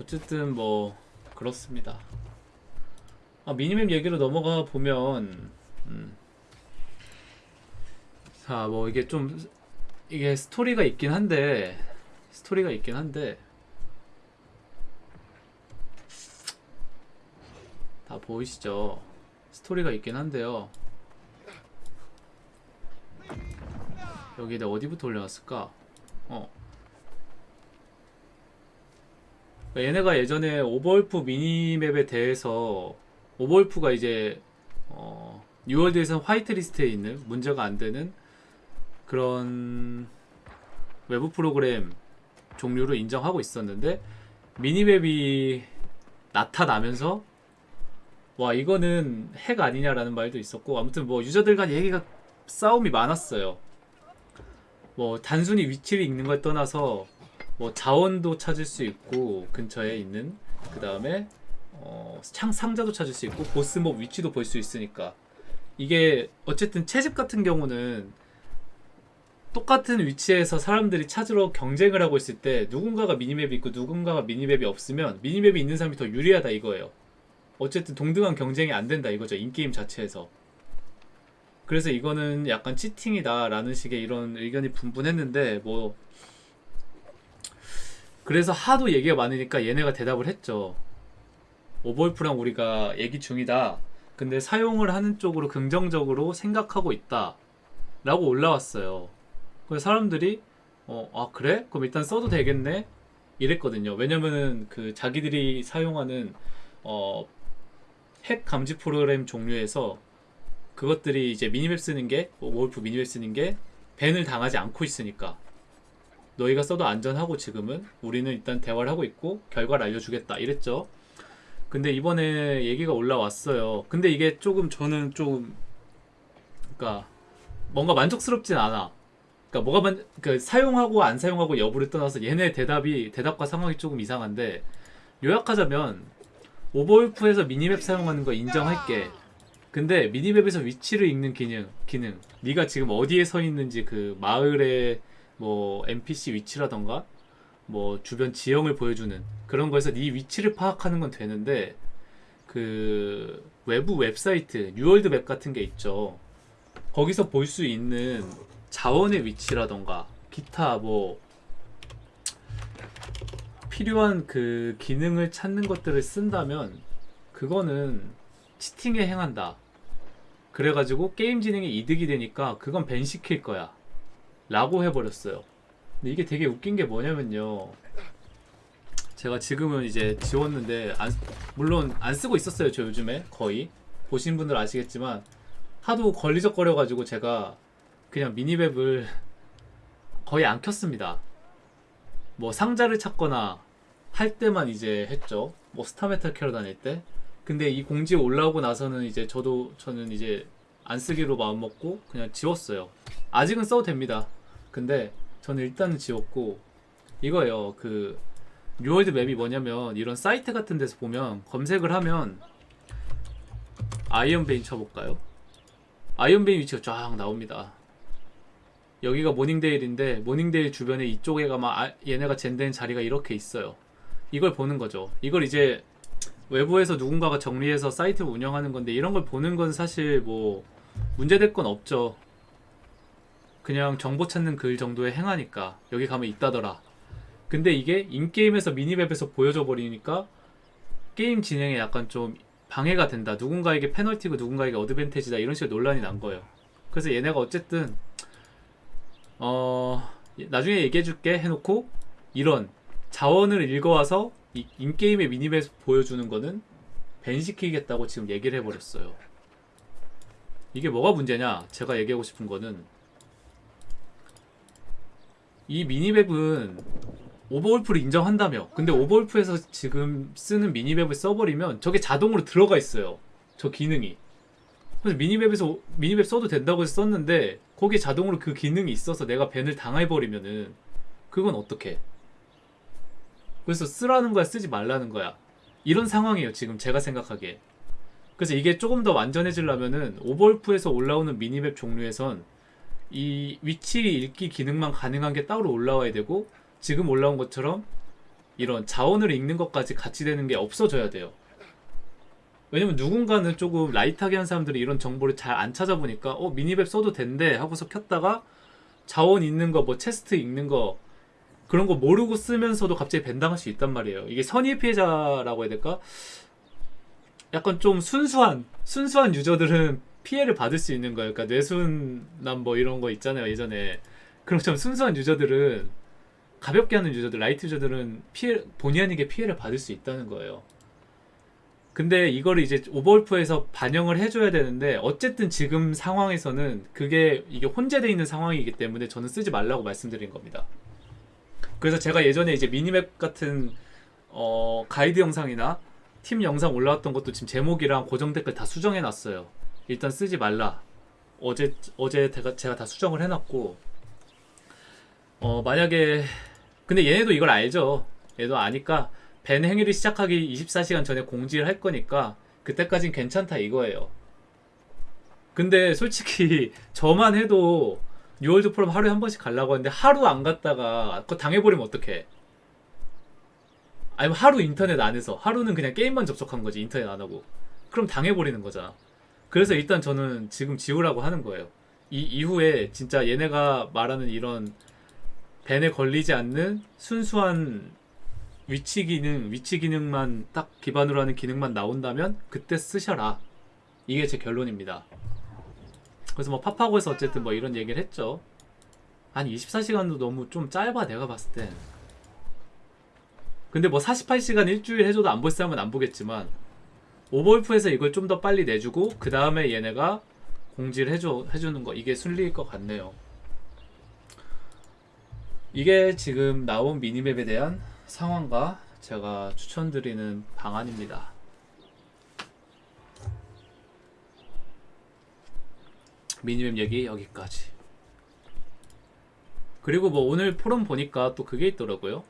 어쨌든 뭐 그렇습니다. 아, 미니맵 얘기로 넘어가 보면 음. 자, 뭐 이게 좀 이게 스토리가 있긴 한데 스토리가 있긴 한데 다 보이시죠? 스토리가 있긴 한데요. 여기 내가 어디부터 올려놨을까? 어. 그러니까 얘네가 예전에 오버울프 minimap에 대해서 오버울프가 이제 어, 뉴월드에서는 화이트리스트에 있는 문제가 안 되는 그런 외부 프로그램 종류로 인정하고 있었는데 minimap이 나타나면서 와 이거는 핵 아니냐라는 말도 있었고 아무튼 뭐 유저들 간 얘기가 싸움이 많았어요. 뭐 단순히 위치를 읽는 걸 떠나서 뭐 자원도 찾을 수 있고 근처에 있는 그 다음에 어, 창 상자도 찾을 수 있고 보스몹 위치도 볼 수 있으니까 이게 어쨌든 채집 같은 경우는 똑같은 위치에서 사람들이 찾으러 경쟁을 하고 있을 때 누군가가 미니맵이 있고 누군가가 미니맵이 없으면 미니맵이 있는 사람이 더 유리하다 이거예요. 어쨌든 동등한 경쟁이 안 된다 이거죠 인게임 자체에서. 그래서 이거는 약간 치팅이다 라는 식의 이런 의견이 분분했는데 뭐 그래서 하도 얘기가 많으니까 얘네가 대답을 했죠. 오버울프랑 우리가 얘기 중이다. 근데 사용을 하는 쪽으로 긍정적으로 생각하고 있다. 라고 올라왔어요. 그래서 사람들이 어, 아 그래? 그럼 일단 써도 되겠네? 이랬거든요. 왜냐면은 그 자기들이 사용하는 어, 핵 감지 프로그램 종류에서 그것들이 이제 미니맵 쓰는 게 오버울프 미니맵 쓰는 게 밴을 당하지 않고 있으니까 너희가 써도 안전하고 지금은 우리는 일단 대화를 하고 있고 결과를 알려주겠다 이랬죠. 근데 이번에 얘기가 올라왔어요. 근데 이게 조금 저는 좀 그러니까 뭔가 만족스럽진 않아. 그러니까 뭐가 만, 그러니까 사용하고 안 사용하고 여부를 떠나서 얘네 대답이 대답과 상황이 조금 이상한데 요약하자면 오버울프에서 minimap 사용하는 거 인정할게. 근데 minimap에서 위치를 읽는 기능, 기능. 네가 지금 어디에 서 있는지 그 마을의 뭐 NPC 위치라던가 뭐 주변 지형을 보여주는 그런 거에서 네 위치를 파악하는 건 되는데 그 외부 웹사이트 뉴월드 맵 같은 게 있죠. 거기서 볼 수 있는 자원의 위치라던가 기타 뭐 필요한 그 기능을 찾는 것들을 쓴다면 그거는 치팅에 행한다. 그래가지고 게임 진행에 이득이 되니까 그건 밴 시킬 거야. 라고 해버렸어요. 근데 이게 되게 웃긴 게 뭐냐면요. 제가 지금은 이제 지웠는데 안, 물론 안 쓰고 있었어요. 저 요즘에 거의 보신 분들 아시겠지만 하도 걸리적거려 가지고 제가 그냥 minimap을 거의 안 켰습니다. 뭐 상자를 찾거나 할 때만 이제 했죠. 뭐 Starmetal 캐러 다닐 때. 근데 이 공지 올라오고 나서는 이제 저도 저는 이제 안 쓰기로 마음 먹고 그냥 지웠어요. 아직은 써도 됩니다. 근데 저는 일단은 지웠고 이거예요. 그 뉴월드 맵이 뭐냐면 이런 사이트 같은 데서 보면 검색을 하면 Iron Vein 쳐볼까요? Iron Vein 위치가 쫙 나옵니다. 여기가 모닝데일인데 모닝데일 주변에 이쪽에 가면 아, 얘네가 gen된 자리가 이렇게 있어요. 이걸 보는 거죠. 이걸 이제 외부에서 누군가가 정리해서 사이트를 운영하는 건데 이런 걸 보는 건 사실 뭐 문제될 건 없죠. 그냥 정보 찾는 글 정도에 해당하니까 여기 가면 있다더라. 근데 이게 in-game에서 minimap에서 보여져 버리니까 게임 진행에 약간 좀 방해가 된다. 누군가에게 페널티고 누군가에게 어드밴테지다. 이런 식으로 논란이 난 거예요. 그래서 얘네가 어쨌든 어 나중에 얘기해 줄게 해놓고 이런 자원을 읽어와서 이 인게임의 미니맵에서 보여주는 거는 밴시키겠다고 지금 얘기를 해버렸어요. 이게 뭐가 문제냐? 제가 얘기하고 싶은 거는 이 미니맵은 오버울프를 인정한다며. 근데 오버울프에서 지금 쓰는 미니맵을 써버리면 저게 자동으로 들어가 있어요. 저 기능이. 그래서 미니맵에서 미니맵 써도 된다고 해서 썼는데 거기에 자동으로 그 기능이 있어서 내가 밴을 당해버리면은 그건 어떻게? 그래서 쓰라는 거야 쓰지 말라는 거야. 이런 상황이에요 지금 제가 생각하기에. 그래서 이게 조금 더 완전해지려면은 오버울프에서 올라오는 미니맵 종류에선 이 위치 읽기 기능만 가능한 게 따로 올라와야 되고 지금 올라온 것처럼 이런 자원을 읽는 것까지 같이 되는 게 없어져야 돼요. 왜냐면 누군가는 조금 라이트하게 한 사람들이 이런 정보를 잘 안 찾아보니까 어 미니맵 써도 된대 하고서 켰다가 자원 있는 거 뭐 체스트 읽는 거 그런 거 모르고 쓰면서도 갑자기 밴당할 수 있단 말이에요. 이게 선의 피해자라고 해야 될까? 약간 좀 순수한 순수한 유저들은 피해를 받을 수 있는 거예요. 그러니까 뇌순남 뭐 이런 거 있잖아요 예전에. 그럼 좀 순수한 유저들은 가볍게 하는 유저들, light 유저들은 피해 본의 아니게 피해를 받을 수 있다는 거예요. 근데 이거를 이제 오버울프에서 반영을 해줘야 되는데 어쨌든 지금 상황에서는 그게 이게 혼재돼 있는 상황이기 때문에 저는 쓰지 말라고 말씀드린 겁니다. 그래서 제가 예전에 이제 minimap 같은 어, 가이드 영상이나 팁 영상 올라왔던 것도 지금 제목이랑 고정 댓글 다 수정해 놨어요. 일단 쓰지 말라. 어제 어제 제가, 다 수정을 해놨고 어 만약에 근데 얘네도 이걸 알죠. 얘도 아니까 ban 행위를 시작하기 24시간 전에 공지를 할 거니까 그때까진 괜찮다 이거예요. 근데 솔직히 저만 해도 New World 포럼 하루에 한 번씩 가려고 하는데 하루 안 갔다가 그거 당해버리면 어떡해? 아니면 하루 인터넷 안 해서 하루는 그냥 게임만 접속한 거지 인터넷 안 하고 그럼 당해버리는 거잖아. 그래서 일단 저는 지금 지우라고 하는 거예요. 이 이후에 진짜 얘네가 말하는 이런 밴에 걸리지 않는 순수한 위치 기능, 위치 기능만 딱 기반으로 하는 기능만 나온다면 그때 쓰셔라. 이게 제 결론입니다. 그래서 뭐 파파고에서 어쨌든 뭐 이런 얘기를 했죠. 한 24시간도 너무 좀 짧아 내가 봤을 땐. 근데 뭐 48시간 일주일 해줘도 안 볼 사람은 안 보겠지만 오버울프에서 이걸 좀 더 빨리 내주고 그 다음에 얘네가 공지를 해줘 해주는 거 이게 순리일 것 같네요. 이게 지금 나온 미니맵에 대한 상황과 제가 추천드리는 방안입니다. 미니맵 얘기 여기까지. 그리고 뭐 오늘 포럼 보니까 또 그게 있더라고요.